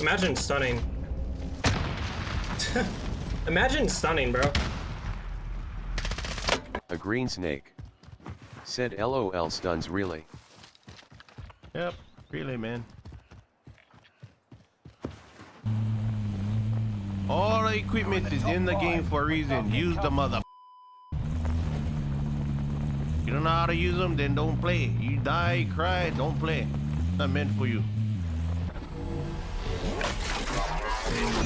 Imagine stunning. Imagine stunning, bro. A green snake. Said LOL stuns really. Yep, really, man. All the equipment is in the game for a reason. Use the mother. You don't know how to use them, then don't play. You die, cry, don't play. Not meant for you. Thank you.